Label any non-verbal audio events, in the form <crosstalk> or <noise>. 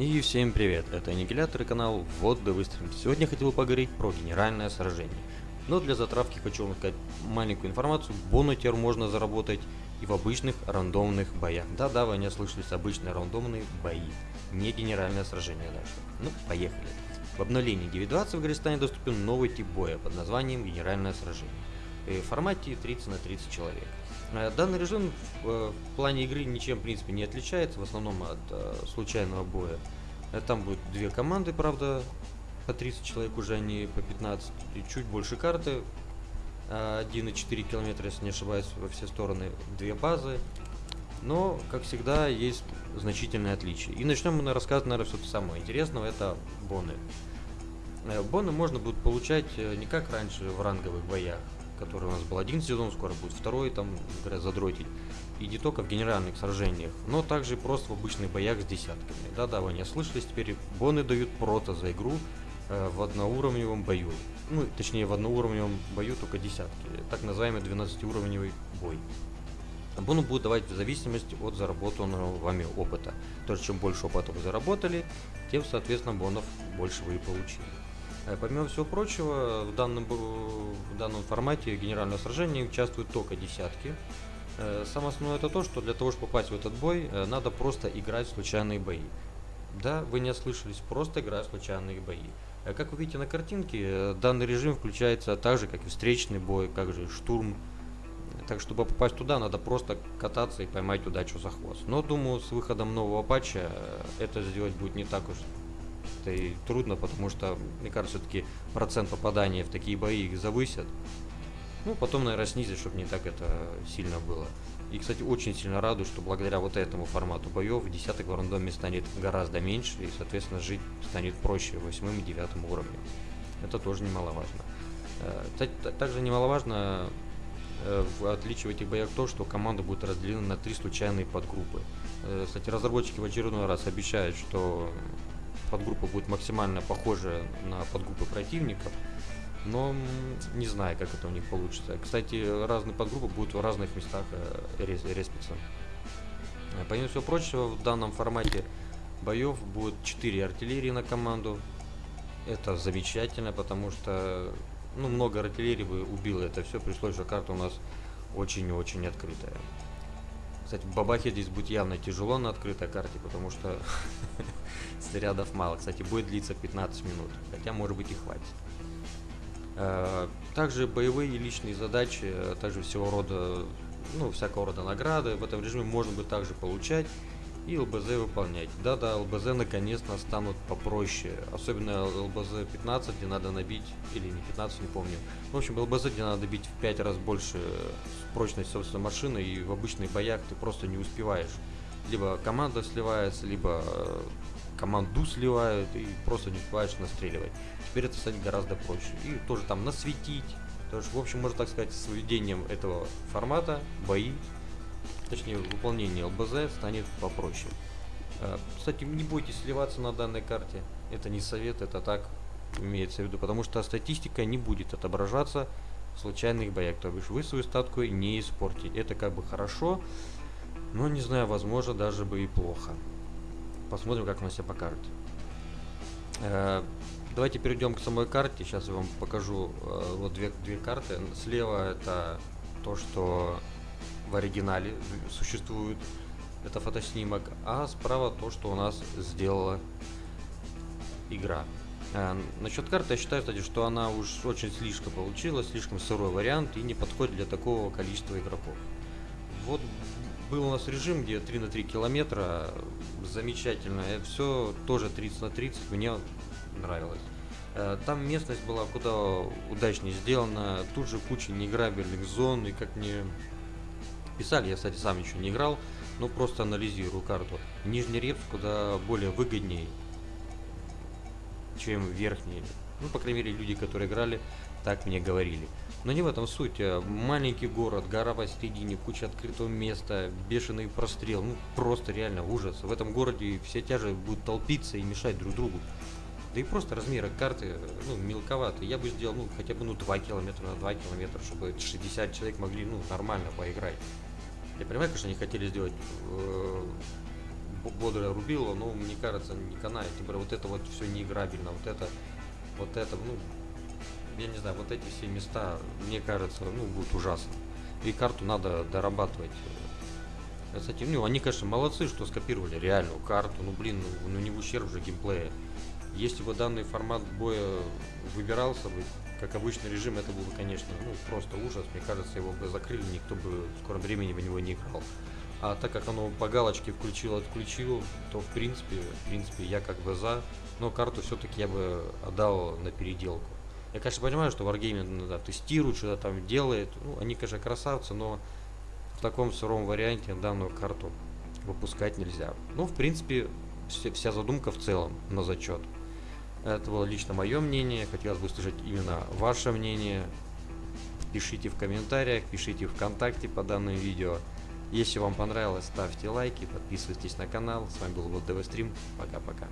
И всем привет, это Аннигилятор и канал Вот да Выстрелим. Сегодня я хотел поговорить про генеральное сражение. Но для затравки хочу вам сказать маленькую информацию. Бонутер можно заработать и в обычных рандомных боях. Да-да, вы не ослышались, обычные рандомные бои. Не генеральное сражение даже. Ну, поехали. В обновлении 9.20 в Гаристане доступен новый тип боя под названием генеральное сражение. Формате 30 на 30 человек. Э, данный режим в, в плане игры ничем в принципе не отличается, в основном от э, случайного боя. Э, там будет две команды, правда, по 30 человек уже, они по 15, и чуть больше карты. 1,4 километра, если не ошибаюсь, во все стороны, две базы. Но, как всегда, есть значительные отличия. И начнем мы на рассказ, наверное, все-таки самого интересного, это боны. Боны можно будет получать не как раньше в ранговых боях, который у нас был один сезон, скоро будет второй, там, задротить. И не только в генеральных сражениях, но также просто в обычных боях с десятками. Да-да, вы не ослышались, теперь боны дают прото за игру э, в одноуровневом бою. Ну, точнее, в одноуровневом бою только десятки. Так называемый 12-уровневый бой. Бону будут давать в зависимости от заработанного вами опыта. То есть, чем больше опыта вы заработали, тем, соответственно, бонов больше вы и получили. Э, помимо всего прочего, в данном, в данном формате генерального сражения участвуют только десятки. Э, самое основное это то, что для того, чтобы попасть в этот бой, э, надо просто играть в случайные бои. Да, вы не ослышались, просто играть в случайные бои. Как вы видите на картинке, данный режим включается так же, как и встречный бой, как же штурм. Так, чтобы попасть туда, надо просто кататься и поймать удачу за хвост. Но, думаю, с выходом нового патча это сделать будет не так уж это и трудно, потому что, мне кажется, все-таки процент попадания в такие бои их завысят. Ну, потом, наверное, снизить, чтобы не так это сильно было. И, кстати, очень сильно радует, что благодаря вот этому формату боев десяток в рандоме станет гораздо меньше, и, соответственно, жить станет проще восьмым и девятым уровнем. Это тоже немаловажно. Э, также немаловажно э, в отличие в этих боях то, что команда будет разделена на три случайные подгруппы. Э, кстати, разработчики в очередной раз обещают, что подгруппа будет максимально похожа на подгруппы противников, но не знаю, как это у них получится. Кстати, разные подгруппы будут в разных местах э, респиться. Э, помимо всего прочего, в данном формате боев будет 4 артиллерии на команду. Это замечательно, потому что ну, много артиллерии бы убило это все, пришлось, что карта у нас очень-очень открытая. Кстати, бабахе здесь будет явно тяжело на открытой карте, потому что <laughs> снарядов мало. Кстати, будет длиться 15 минут, хотя может быть и хватит. Э, также боевые и личные задачи, а также всего рода, ну, всякого рода награды в этом режиме можно будет также получать и ЛБЗ выполнять. Да-да, ЛБЗ наконец-то станут попроще. Особенно ЛБЗ 15, где надо набить, или не 15, не помню. В общем, ЛБЗ, где надо бить в 5 раз больше прочность собственной машины, и в обычных боях ты просто не успеваешь. Либо команда сливается, либо э, команду сливают, и просто не успеваешь настреливать. Теперь это станет гораздо проще. И тоже там насветить. То есть, в общем, можно так сказать, с введением этого формата бои точнее выполнение ЛБЗ станет попроще. Э, кстати, не бойтесь сливаться на данной карте. Это не совет, это так имеется в виду, потому что статистика не будет отображаться в случайных боях. То бишь вы свою статку не испортите. Это как бы хорошо, но не знаю, возможно даже бы и плохо. Посмотрим, как она себя покажет. Э, давайте перейдем к самой карте. Сейчас я вам покажу э, вот две, две карты. Слева это то, что в оригинале существует. Это фотоснимок. А справа то, что у нас сделала игра. А, насчет карты я считаю, кстати, что она уж очень слишком получилась, слишком сырой вариант и не подходит для такого количества игроков. Вот был у нас режим, где 3 на 3 километра, замечательно, это все тоже 30 на 30, мне нравилось. Э, там местность была куда удачнее сделана, тут же куча неиграбельных зон, и как мне писали, я, кстати, сам еще не играл, но просто анализирую карту. Нижний репс куда более выгоднее, чем верхний. Ну, по крайней мере, люди, которые играли, так мне говорили. Но не в этом суть. Э, маленький город, гора посередине, куча открытого места, бешеный прострел. Ну, просто реально ужас. В этом городе все тяжи будут толпиться и мешать друг другу. Да и просто размеры карты, ну, мелковаты. Я бы сделал, ну, хотя бы, ну, 2 километра на 2 километра, чтобы 60 человек могли, ну, нормально поиграть. Я понимаю, конечно, они хотели сделать э, бо- бодрое рубило, но мне кажется, не канает. Тем более вот это вот все неиграбельно, вот это, вот это, ну, я не знаю, вот эти все места, мне кажется, ну, будет ужасно. И карту надо дорабатывать. этим, ну, они, конечно, молодцы, что скопировали реальную карту, ну, блин, ну, ну не в ущерб же геймплея. Если бы данный формат боя выбирался бы, как обычный режим, это был бы, конечно, ну, просто ужас. Мне кажется, его бы закрыли, никто бы в скором времени в него не играл. А так как оно по галочке включил-отключил, то в принципе, в принципе, я как бы за, но карту все-таки я бы отдал на переделку. Я, конечно, понимаю, что Wargaming да, тестирует, что-то там делает. Ну, они, конечно, красавцы, но в таком сыром варианте данную карту выпускать нельзя. Ну, в принципе, вся задумка в целом на зачет. Это было лично мое мнение. Хотелось бы услышать именно ваше мнение. Пишите в комментариях, пишите ВКонтакте по данному видео. Если вам понравилось, ставьте лайки, подписывайтесь на канал. С вами был Вот ДВ Стрим. Пока-пока.